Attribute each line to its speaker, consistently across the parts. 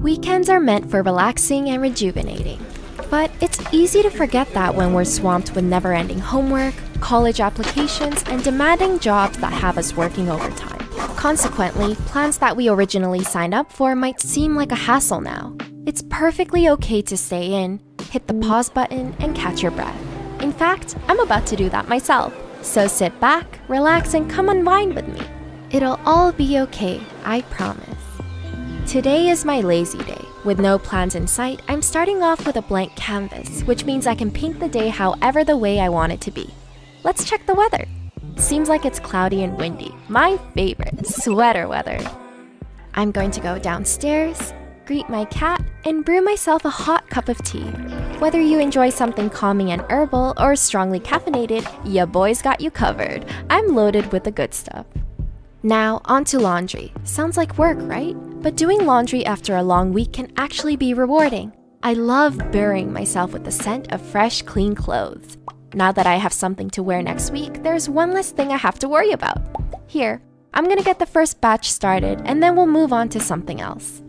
Speaker 1: Weekends are meant for relaxing and rejuvenating. But it's easy to forget that when we're swamped with never ending homework, college applications, and demanding jobs that have us working overtime. Consequently, plans that we originally signed up for might seem like a hassle now. It's perfectly okay to stay in, hit the pause button, and catch your breath. In fact, I'm about to do that myself. So sit back, relax, and come unwind with me. It'll all be okay, I promise. Today is my lazy day. With no plans in sight, I'm starting off with a blank canvas, which means I can paint the day however the way I want it to be. Let's check the weather. Seems like it's cloudy and windy. My favorite, sweater weather. I'm going to go downstairs, greet my cat, and brew myself a hot cup of tea. Whether you enjoy something calming and herbal or strongly caffeinated, ya boys got you covered. I'm loaded with the good stuff. Now, onto laundry. Sounds like work, right? But doing laundry after a long week can actually be rewarding. I love burying myself with the scent of fresh, clean clothes. Now that I have something to wear next week, there's one less thing I have to worry about. Here, I'm gonna get the first batch started and then we'll move on to something else.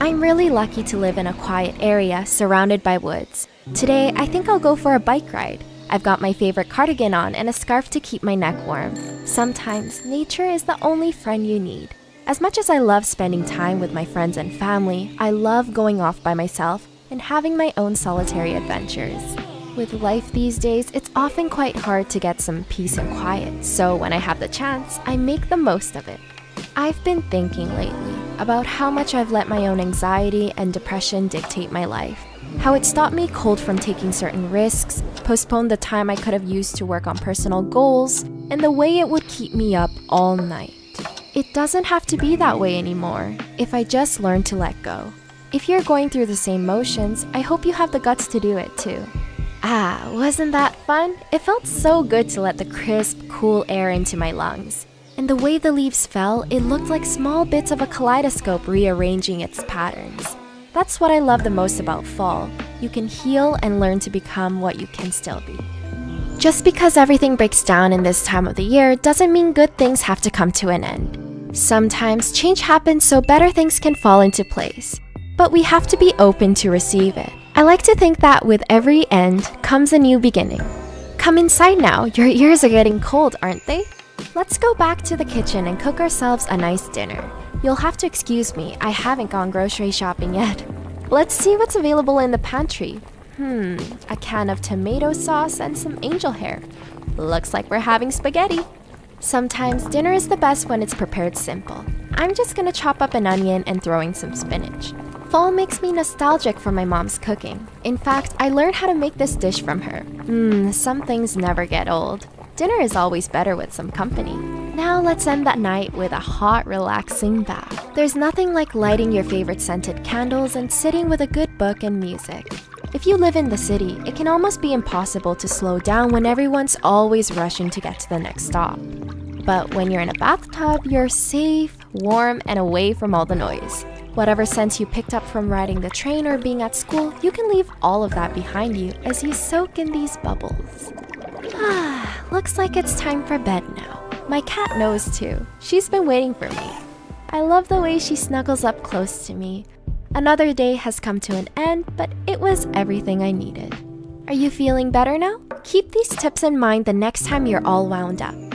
Speaker 1: I'm really lucky to live in a quiet area surrounded by woods. Today, I think I'll go for a bike ride. I've got my favorite cardigan on and a scarf to keep my neck warm. Sometimes, nature is the only friend you need. As much as I love spending time with my friends and family, I love going off by myself and having my own solitary adventures. With life these days, it's often quite hard to get some peace and quiet, so when I have the chance, I make the most of it. I've been thinking lately about how much I've let my own anxiety and depression dictate my life. How it stopped me cold from taking certain risks, postponed the time I could have used to work on personal goals, and the way it would keep me up all night. It doesn't have to be that way anymore if I just learn to let go. If you're going through the same motions, I hope you have the guts to do it too. Ah, wasn't that fun? It felt so good to let the crisp, cool air into my lungs. And the way the leaves fell, it looked like small bits of a kaleidoscope rearranging its patterns. That's what I love the most about fall. You can heal and learn to become what you can still be. Just because everything breaks down in this time of the year doesn't mean good things have to come to an end. Sometimes change happens so better things can fall into place. But we have to be open to receive it. I like to think that with every end comes a new beginning. Come inside now, your ears are getting cold, aren't they? Let's go back to the kitchen and cook ourselves a nice dinner. You'll have to excuse me, I haven't gone grocery shopping yet. Let's see what's available in the pantry. Hmm, a can of tomato sauce and some angel hair. Looks like we're having spaghetti. Sometimes dinner is the best when it's prepared simple. I'm just gonna chop up an onion and throw in some spinach. Fall makes me nostalgic for my mom's cooking. In fact, I learned how to make this dish from her. Mmm, some things never get old. Dinner is always better with some company. Now let's end that night with a hot, relaxing bath. There's nothing like lighting your favorite scented candles and sitting with a good book and music. If you live in the city, it can almost be impossible to slow down when everyone's always rushing to get to the next stop. But when you're in a bathtub, you're safe, warm, and away from all the noise. Whatever sense you picked up from riding the train or being at school, you can leave all of that behind you as you soak in these bubbles. Ah, looks like it's time for bed now. My cat knows too. She's been waiting for me. I love the way she snuggles up close to me. Another day has come to an end, but it was everything I needed. Are you feeling better now? Keep these tips in mind the next time you're all wound up.